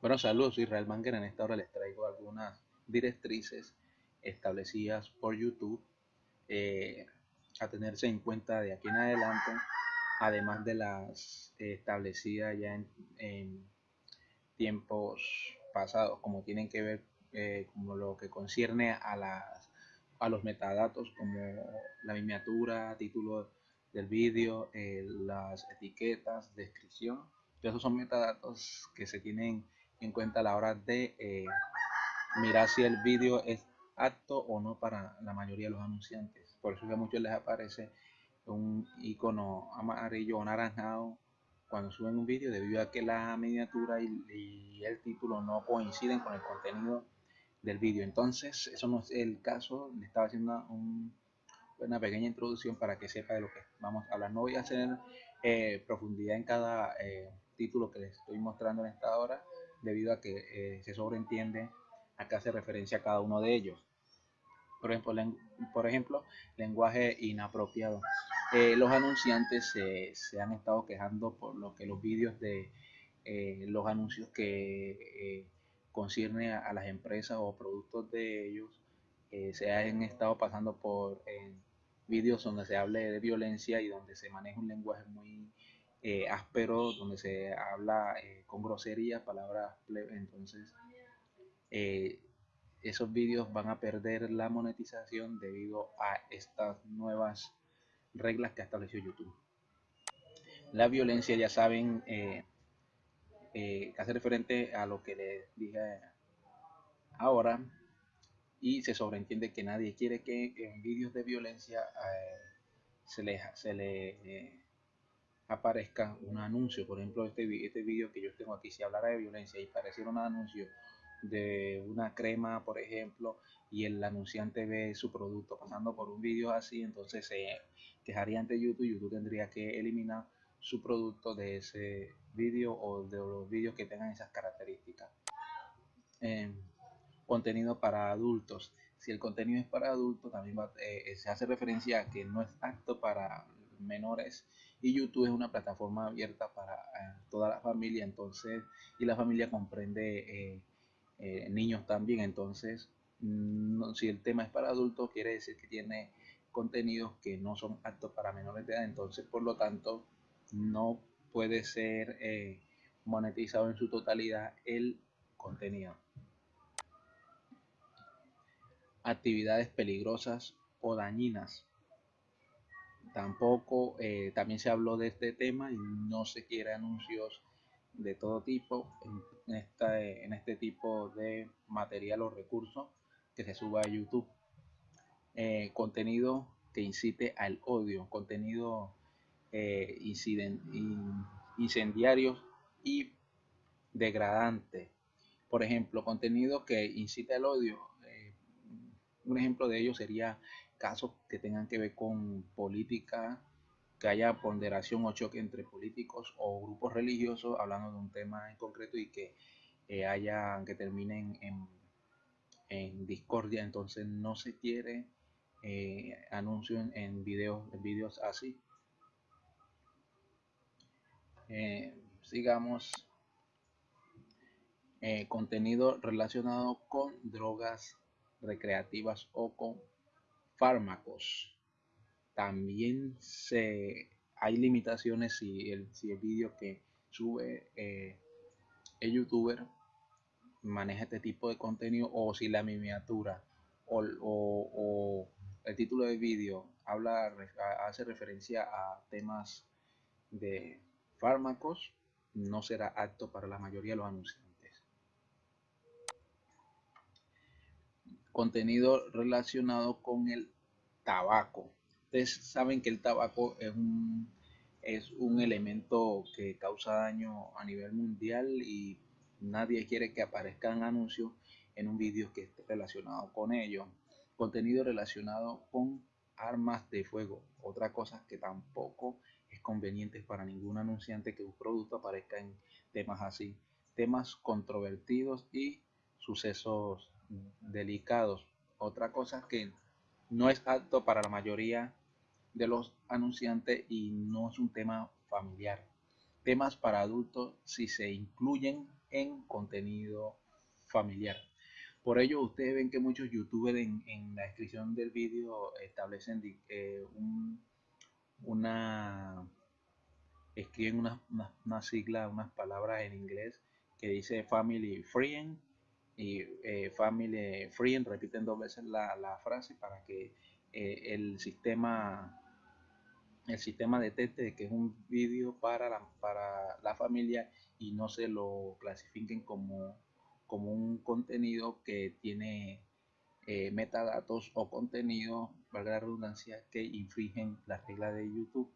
Bueno, saludos, Israel Banger. En esta hora les traigo algunas directrices establecidas por YouTube eh, a tenerse en cuenta de aquí en adelante, además de las establecidas ya en, tiempos pasados, como tienen que ver eh, como lo que concierne a, las, a los metadatos como la miniatura, título del vídeo, eh, las etiquetas, descripción. Esos son metadatos que se tienen en cuenta a la hora de eh, mirar si el vídeo es apto o no para la mayoría de los anunciantes. Por eso que a muchos les aparece un icono amarillo o naranjado cuando suben un vídeo debido a que la miniatura y, el título no coinciden con el contenido del vídeo. Entonces, eso no es el caso. Le estaba haciendo una pequeña introducción para que sepa de lo que vamos a hablar. No voy a hacer eh, profundidad en cada eh, título que les estoy mostrando en esta hora debido a que eh, se sobreentiende a qué hace referencia a cada uno de ellos. Por ejemplo, por ejemplo lenguaje inapropiado. Eh, los anunciantes se han estado quejando por lo que los vídeos de eh, los anuncios que concierne a, las empresas o productos de ellos se han estado pasando por vídeos donde se hable de violencia y donde se maneja un lenguaje muy eh, áspero, donde se habla eh, con groserías, palabras Entonces, eh, esos vídeos van a perder la monetización debido a estas nuevas reglas que ha establecido YouTube. La violencia, ya saben, eh, hace referente a lo que les dije ahora y se sobreentiende que nadie quiere que en vídeos de violencia se le, se le aparezca un anuncio. Por ejemplo, este, este vídeo que yo tengo aquí, si hablara de violencia y pareciera un anuncio de una crema, por ejemplo, y el anunciante ve su producto pasando por un vídeo así, entonces se quejaría ante YouTube. YouTube tendría que eliminar su producto de ese vídeo o de los vídeos que tengan esas características. Em, contenido para adultos. Si el contenido es para adultos, también eh, se hace referencia a que no es apto para menores y YouTube es una plataforma abierta para eh, toda la familia entonces y la familia comprende eh, eh, niños también entonces mm, si el tema es para adultos quiere decir que tiene contenidos que no son aptos para menores de edad entonces por lo tanto no puede ser monetizado en su totalidad el contenido. Actividades peligrosas o dañinas Tampoco, eh, también se habló de este tema y no se quiere anuncios de todo tipo en, esta, en este tipo de material o recursos que se suba a YouTube. Eh, contenido que incite al odio, contenido eh, y degradante. Por ejemplo, contenido que incite al odio. un ejemplo de ello sería casos que tengan que ver con política, que haya ponderación o choque entre políticos o grupos religiosos hablando de un tema en concreto y que eh, haya que terminen en, discordia entonces no se quiere eh, anuncio en, videos en videos así. Eh, sigamos. Contenido relacionado con drogas recreativas o con fármacos. También se, hay limitaciones si el, si el vídeo que sube eh, el youtuber maneja este tipo de contenido o si la miniatura o, el título del vídeo habla hace referencia a temas de fármacos no será apto para la mayoría de los anunciantes contenido relacionado con el tabaco. Ustedes saben que el tabaco es un, es un elemento que causa daño a nivel mundial y nadie quiere que aparezcan anuncios en un vídeo que esté relacionado con ello. Contenido relacionado con armas de fuego. Otra cosa que tampoco es conveniente para ningún anunciante que un producto aparezca en temas así. Temas controvertidos y sucesos delicados. Otra cosa que no es apto para la mayoría de los anunciantes y no es un tema familiar. Temas para adultos, si se incluyen, en contenido familiar. Por ello, ustedes ven que muchos youtubers en, la descripción del vídeo establecen eh, una, escriben una, una, sigla, unas palabras en inglés que dice family friend y eh, family friend, repiten dos veces la, frase para que eh, el sistema el sistema detecte que es un vídeo para la, para la familia y no se lo clasifiquen como como un contenido que tiene eh, metadatos o contenido, valga la redundancia, que infringen las reglas de YouTube.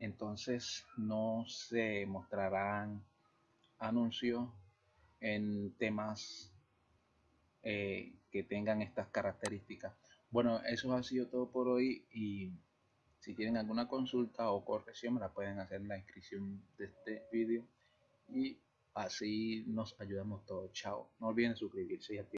Entonces no se mostrarán anuncios en temas eh, que tengan estas características. Bueno, eso ha sido todo por hoy y si tienen alguna consulta o corrección me la pueden hacer en la descripción de este vídeo y Así nos ayudamos todos. Chao. No olviden suscribirse y.